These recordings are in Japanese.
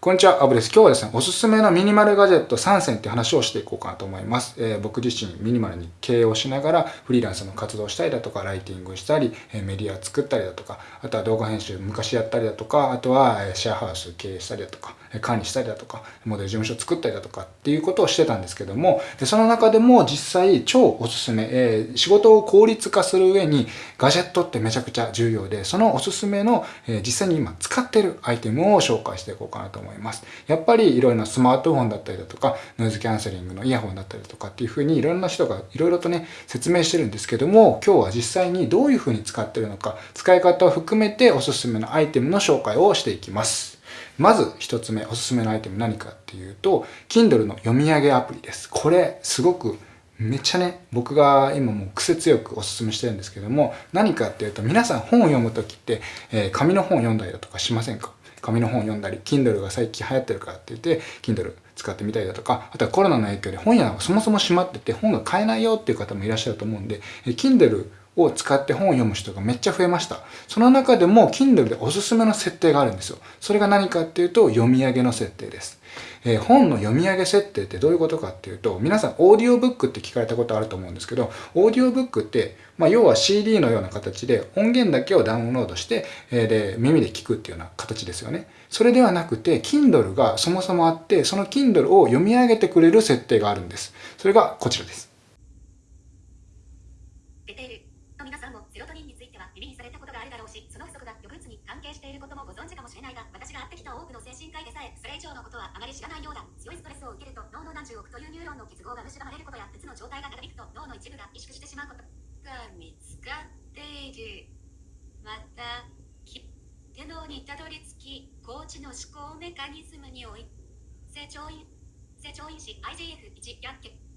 こんにちは、アブです。今日はですね、おすすめのミニマルガジェット3選っていう話をしていこうかなと思います。えー、僕自身ミニマルに経営をしながらフリーランスの活動したりだとか、ライティングしたり、えメディア作ったりだとか、あとは動画編集昔やったりだとか、あとはシェアハウス経営したりだとか、管理したりだとか、モデル事務所作ったりだとかっていうことをしてたんですけども、でその中でも実際超おすすめ、えー、仕事を効率化する上にガジェットってめちゃくちゃ重要で、そのおすすめの、えー、実際に今使ってるアイテムを紹介していこうかなと思います。やっぱりいろいろなスマートフォンだったりだとか、ノイズキャンセリングのイヤホンだったりとかっていうふうにいろんな人がいろいろとね、説明してるんですけども、今日は実際にどういうふうに使ってるのか、使い方を含めておすすめのアイテムの紹介をしていきます。まず一つ目、おすすめのアイテム何かっていうと、Kindle の読み上げアプリです。これ、すごくめっちゃね、僕が今もう癖強くおすすめしてるんですけども、何かっていうと、皆さん本を読むときって、えー、紙の本を読んだりだとかしませんか？紙の本を読んだり、Kindle が最近流行ってるからって言って、Kindle 使ってみたりだとか、あとはコロナの影響で本屋がそもそも閉まってて本が買えないよっていう方もいらっしゃると思うんで、Kindle を使って本を読む人がめっちゃ増えました。その中でも Kindle でおすすめの設定があるんですよ。それが何かっていうと読み上げの設定です。えー、本の読み上げ設定ってどういうことかっていうと、皆さんオーディオブックって聞かれたことあると思うんですけど、オーディオブックって、まあ、要は CD のような形で音源だけをダウンロードして、えー、で、耳で聞くっていうような形ですよね。それではなくて、Kindle がそもそもあって、その Kindle を読み上げてくれる設定があるんです。それがこちらです。さんもセロトニンについては耳にされたことがあるだろうし、その不足が抑うつに関係していることもご存知かもしれないが、私が会ってきた多くの精神科医でさえ、それ以上のことはあまり知らないようだ。強いストレスを受けると、脳の何十億というニューロンの結合が蝕まれることや、鉄の状態が長引くと脳の一部が萎縮してしまうことが見つかっている。また、手脳にたどり着き、高知の思考メカニズムにおい、成長因、成長因子 IGF1 薬っ。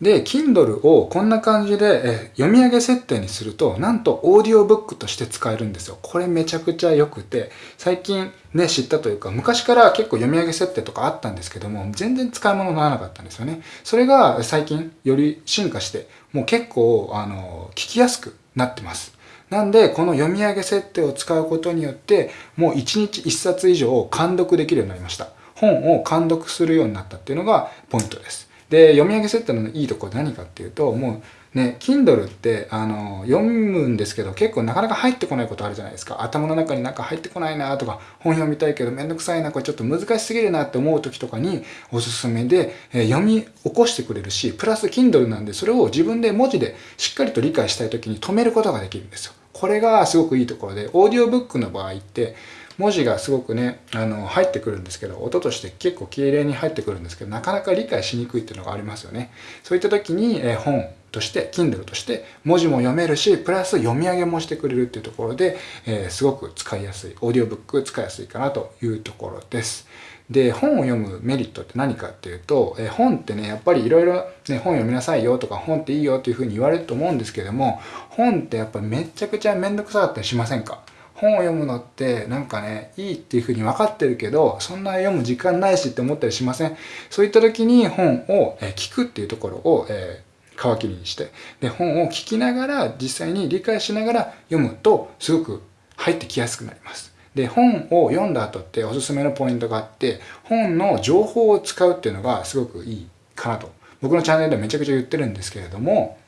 で、Kindle をこんな感じで読み上げ設定にすると、なんとオーディオブックとして使えるんですよ。これめちゃくちゃ良くて、最近ね、知ったというか、昔から結構読み上げ設定とかあったんですけども、全然使い物にならなかったんですよね。それが最近より進化して、もう結構、あの、聞きやすくなってます。なんで、この読み上げ設定を使うことによって、もう1日1冊以上を完読できるようになりました。本を完読するようになったっていうのがポイントです。で、読み上げ設定のいいところ何かっていうと、もうね、Kindle って、あの、読むんですけど、結構なかなか入ってこないことあるじゃないですか。頭の中になんか入ってこないなとか、本読みたいけどめんどくさいな、これちょっと難しすぎるなって思う時とかにおすすめで、えー、読み起こしてくれるし、プラス Kindle なんで、それを自分で文字でしっかりと理解したい時に止めることができるんですよ。これがすごくいいところで、オーディオブックの場合って、文字がすごくね、あの、入ってくるんですけど、音として結構綺麗に入ってくるんですけど、なかなか理解しにくいっていうのがありますよね。そういった時に、え本として、Kindle として文字も読めるし、プラス読み上げもしてくれるっていうところで、えー、すごく使いやすい、オーディオブック使いやすいかなというところです。で、本を読むメリットって何かっていうと、え本ってね、やっぱりいろいろね、本読みなさいよとか、本っていいよっていうふうに言われると思うんですけども、本ってやっぱめちゃくちゃめんどくさかったりしませんか？本を読むのってなんかね、いいっていうふうに分かってるけど、そんな読む時間ないしって思ったりしません？そういった時に本を聞くっていうところを、えー、皮切りにして、で、本を聞きながら、実際に理解しながら読むと、すごく入ってきやすくなります。で、本を読んだ後っておすすめのポイントがあって、本の情報を使うっていうのがすごくいいかなと。僕のチャンネルでめちゃくちゃ言ってるんですけれども、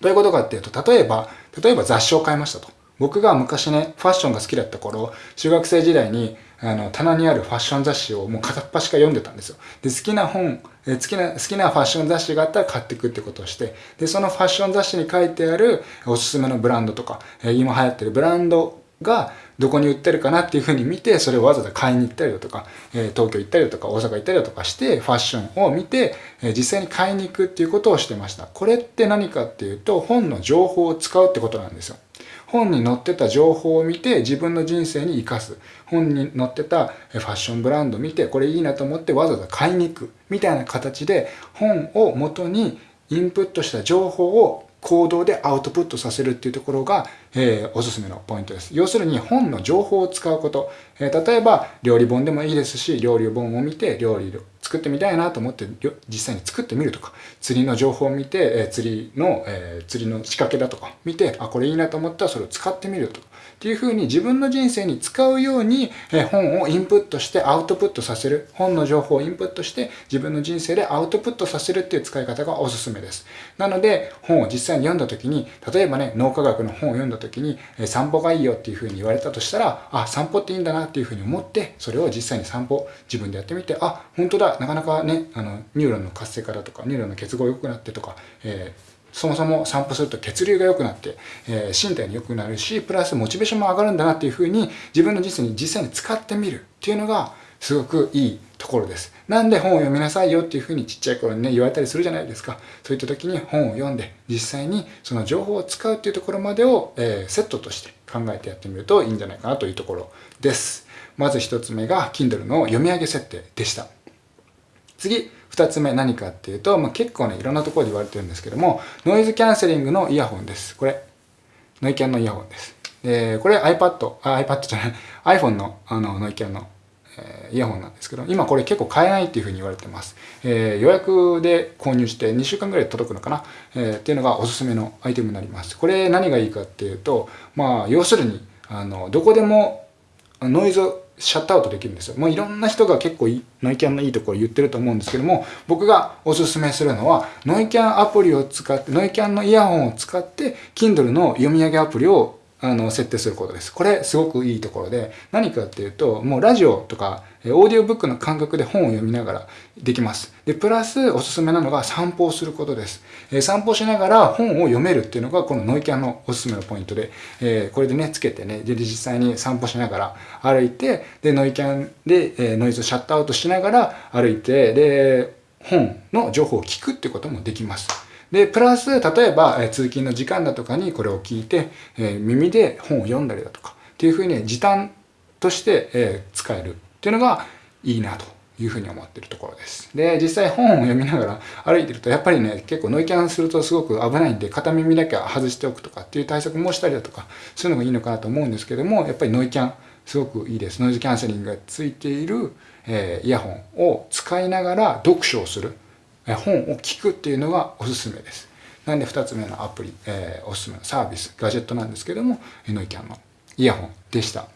どういうことかっていうと、例えば、例えば雑誌を買いましたと。僕が昔ね、ファッションが好きだった頃、中学生時代に、あの、棚にあるファッション雑誌をもう片っ端から読んでたんですよ。で、好きな本、え好きな、好きなファッション雑誌があったら買っていくってことをして、で、そのファッション雑誌に書いてあるおすすめのブランドとか、え今流行ってるブランドがどこに売ってるかなっていうふうに見て、それをわざわざ買いに行ったりだとか、え東京行ったりだとか、大阪行ったりだとかして、ファッションを見て、え実際に買いに行くっていうことをしてました。これって何かっていうと、本の情報を使うってことなんですよ。本に載ってた情報を見て自分の人生に生かす。本に載ってたファッションブランド見てこれいいなと思ってわざわざ買いに行く。みたいな形で本を元にインプットした情報を行動でアウトプットさせるっていうところが、えー、おすすめのポイントです。要するに本の情報を使うこと。えー、例えば料理本でもいいですし、料理本を見て料理作ってみたいなと思って実際に作ってみるとか、釣りの情報を見て、えー、釣りの、えー、釣りの仕掛けだとか見て、あ、これいいなと思ったらそれを使ってみるとか、っていうふうに自分の人生に使うように、え本をインプットしてアウトプットさせる。本の情報をインプットして自分の人生でアウトプットさせるっていう使い方がおすすめです。なので、本を実際に読んだ時に、例えばね、脳科学の本を読んだ時に、え散歩がいいよっていうふうに言われたとしたら、あ、散歩っていいんだなっていうふうに思って、それを実際に散歩自分でやってみて、あ、本当だ、なかなかね、あの、ニューロンの活性化だとか、ニューロンの結合良くなってとか、えーそもそも散歩すると血流が良くなって、えー、身体に良くなるし、プラスモチベーションも上がるんだなっていうふうに自分の人生に実際に使ってみるっていうのがすごくいいところです。なんで本を読みなさいよっていうふうにちっちゃい頃にね言われたりするじゃないですか。そういった時に本を読んで実際にその情報を使うっていうところまでを、えー、セットとして考えてやってみるといいんじゃないかなというところです。まず一つ目が Kindle の読み上げ設定でした。次、二つ目何かっていうと、まあ、結構ね、いろんなところで言われてるんですけども、ノイズキャンセリングのイヤホンです。これ、ノイキャンのイヤホンです。で、これ iPad、あ、iPad じゃない、iPhone のあのノイキャンの、え、イヤホンなんですけど、今これ結構買えないっていうふうに言われてます。えー、予約で購入して2週間ぐらい届くのかな、えー、っていうのがおすすめのアイテムになります。これ何がいいかっていうと、まあ、要するに、あの、どこでもノイズシャットアウトできるんですよ。もういろんな人が結構ノイキャンのいいところ言ってると思うんですけども、僕がおすすめするのは、ノイキャンアプリを使って、ノイキャンのイヤホンを使って、Kindle の読み上げアプリをあの設定することです。これすごくいいところで、何かっていうと、もうラジオとかオーディオブックの感覚で本を読みながらできます。で、プラスおすすめなのが散歩をすることです。えー、散歩しながら本を読めるっていうのがこのノイキャンのおすすめのポイントで、えー、これでね、つけてね、で、実際に散歩しながら歩いて、で、ノイキャンで、えー、ノイズをシャットアウトしながら歩いて、で、本の情報を聞くってこともできます。で、プラス、例えば、え通勤の時間だとかにこれを聞いて、え耳で本を読んだりだとか、っていうふうに時短として、え使えるっていうのがいいなというふうに思ってるところです。で、実際本を読みながら歩いてると、やっぱりね、結構ノイキャンするとすごく危ないんで、片耳だけは外しておくとかっていう対策もしたりだとか、そういうのがいいのかなと思うんですけども、やっぱりノイキャン、すごくいいです。ノイズキャンセリングがついている、えー、イヤホンを使いながら読書をする、本を聞くっていうのがおすすめです。なんで2つ目のアプリ、えー、おすすめのサービス、ガジェットなんですけども、ノイキャンのイヤホンでした。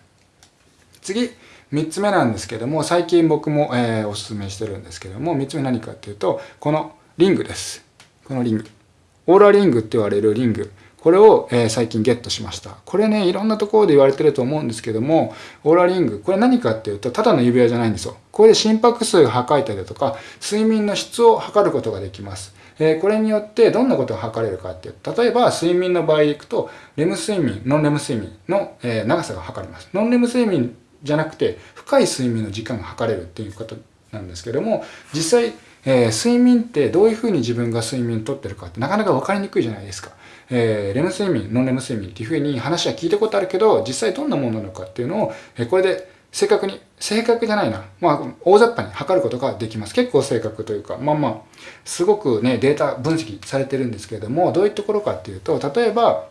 次、3つ目なんですけども、最近僕も、えー、おすすめしてるんですけども、3つ目何かっていうと、このリングです。このリング。オーラリングって言われるリング。これを、えー、最近ゲットしました。これね、いろんなところで言われてると思うんですけども、オーラリング、これ何かっていうと、ただの指輪じゃないんですよ。これで心拍数が測れたりだとか、睡眠の質を測ることができます。えー、これによってどんなことが測れるかっていうと例えば睡眠の場合でいくと、レム睡眠、ノンレム睡眠の、えー、長さが測れます。ノンレム睡眠じゃなくて深い睡眠の時間が測れるっていうことなんですけども実際、えー、睡眠ってどういうふうに自分が睡眠をとってるかってなかなか分かりにくいじゃないですか。えー、レム睡眠、ノンレム睡眠っていうふうに話は聞いたことあるけど実際どんなものなのかっていうのを、えー、これで正確に、正確じゃないな。まあ、大雑把に測ることができます。結構正確というか、まあまあ、すごくね、データ分析されてるんですけれども、どういうところかっていうと、例えば、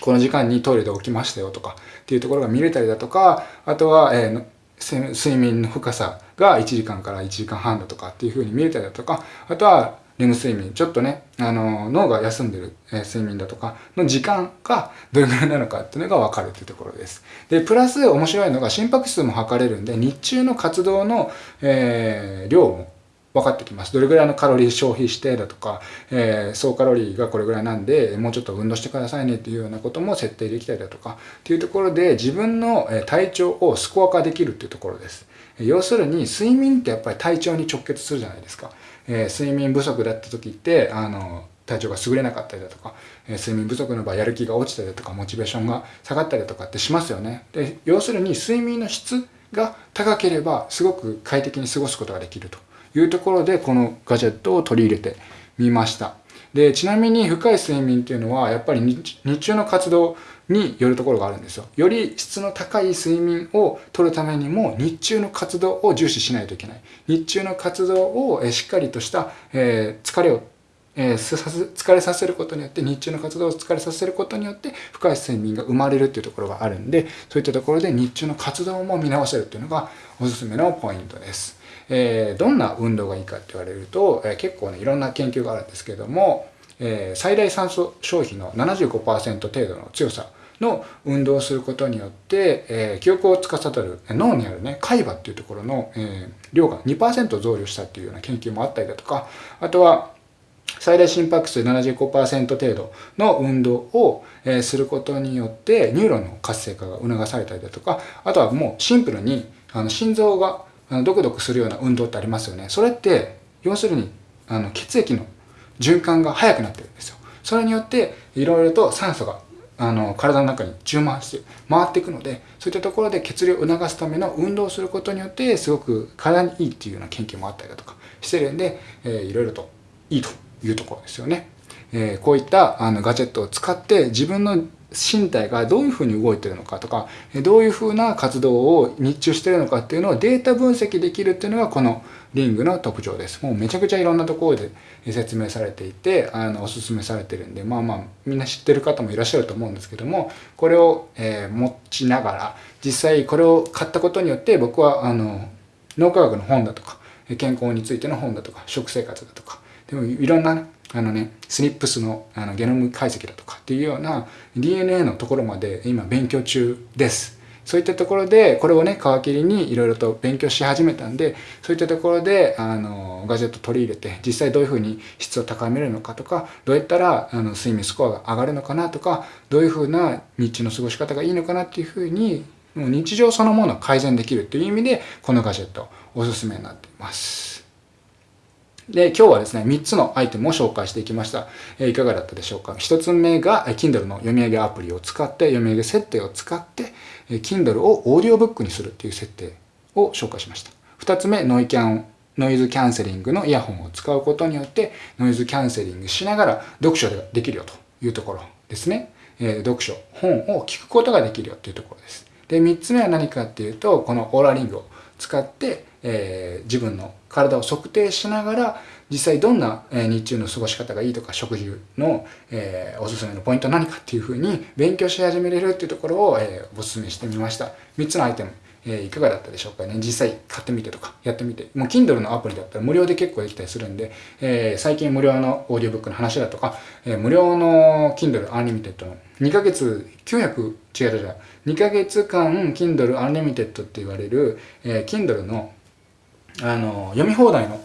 この時間にトイレで起きましたよとかっていうところが見れたりだとか、あとは、えー、睡眠の深さが1時間から1時間半だとかっていうふうに見れたりだとか、あとはレム睡眠、ちょっとね、あの、脳が休んでる、え、睡眠だとかの時間がどれぐらいなのかっていうのがわかるっていうところです。で、プラス面白いのが心拍数も測れるんで、日中の活動の、えー、量も分かってきます。どれぐらいのカロリー消費してだとか、えー、総カロリーがこれぐらいなんで、もうちょっと運動してくださいねっていうようなことも設定できたりだとか、っていうところで自分の体調をスコア化できるっていうところです。要するに、睡眠ってやっぱり体調に直結するじゃないですか。えー、睡眠不足だった時って、あの、体調が優れなかったりだとか、えー、睡眠不足の場合やる気が落ちたりだとか、モチベーションが下がったりだとかってしますよね。で、要するに睡眠の質が高ければ、すごく快適に過ごすことができると。いうところでこのガジェットを取り入れてみました。で、ちなみに深い睡眠っていうのはやっぱり日中の活動によるところがあるんですよ。より質の高い睡眠を取るためにも日中の活動を重視しないといけない。日中の活動をしっかりとした、え疲れをえー、疲れさせることによって日中の活動を疲れさせることによって深い睡眠が生まれるっていうところがあるんでそういったところで日中の活動も見直せるっていうのがおすすめのポイントです。えー、どんな運動がいいかって言われると、えー、結構ねいろんな研究があるんですけども、え、最大酸素消費の75%程度の強さの運動をすることによって、えー記憶を司る脳にあるね海馬っていうところの、えー量が2%増量したっていうような研究もあったりだとかあとは最大心拍数75%程度の運動を、えーすることによってニューロンの活性化が促されたりだとかあとはもうシンプルにあの心臓がドクドクするような運動ってありますよね。それって要するにあの血液の循環が速くなってるんですよ。それによっていろいろと酸素があの体の中に充満して回っていくのでそういったところで血流を促すための運動をすることによってすごく体にいいっていうような研究もあったりだとかしてるんで、えーいろいろといいというところですよね。えーこういったあのガジェットを使って自分の身体がどういうふうに動いてるのかとかどういうふうな活動を日中してるのかっていうのをデータ分析できるっていうのがこのリングの特徴です。もうめちゃくちゃいろんなところで説明されていてあのおすすめされてるんでまあまあみんな知ってる方もいらっしゃると思うんですけどもこれを、えー持ちながら実際これを買ったことによって僕はあの脳科学の本だとか健康についての本だとか食生活だとかでもいろんなあのねスニップスのあのゲノム解析だとかっていうような DNA のところまで今勉強中です。そういったところでこれをね皮切りにいろいろと勉強し始めたんでそういったところであのガジェット取り入れて実際どういうふうに質を高めるのかとかどうやったらあの睡眠スコアが上がるのかなとかどういうふうな日中の過ごし方がいいのかなっていうふうにもう日常そのものを改善できるという意味でこのガジェットおすすめになっています。で、今日はですね、3つのアイテムを紹介していきました。えーいかがだったでしょうか ?1 つ目が、え Kindle の読み上げアプリを使って、読み上げ設定を使って、え Kindle をオーディオブックにするっていう設定を紹介しました。2つ目、ノイキャン、ノイズキャンセリングのイヤホンを使うことによって、ノイズキャンセリングしながら読書ができるよというところですね。えー読書、本を聞くことができるよというところです。で、3つ目は何かっていうと、このオーラリングを使って、えー自分の体を測定しながら実際どんな、えー日中の過ごし方がいいとか食事の、えーおすすめのポイント何かっていうふうに勉強し始めれるっていうところを、えーおすすめしてみました。3つのアイテム、えーいかがだったでしょうかね。実際買ってみてとかやってみて。もう Kindle のアプリだったら無料で結構できたりするんで、えー最近無料のオーディオブックの話だとか、えー無料の Kindle Unlimited の2ヶ月900違う違う違う2ヶ月間 Kindle Unlimited って言われる、えー Kindle のあの読み放題の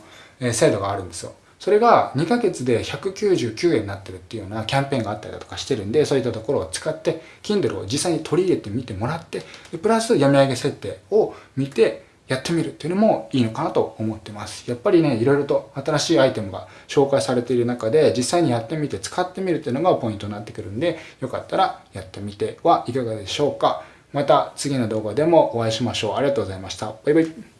制度があるんですよ。それが2ヶ月で199円になってるっていうようなキャンペーンがあったりだとかしてるんで、そういったところを使って、Kindle を実際に取り入れてみてもらって、プラス読み上げ設定を見てやってみるっていうのもいいのかなと思ってます。やっぱりね、いろいろと新しいアイテムが紹介されている中で、実際にやってみて使ってみるっていうのがポイントになってくるんで、よかったらやってみてはいかがでしょうか。また次の動画でもお会いしましょう。ありがとうございました。バイバイ。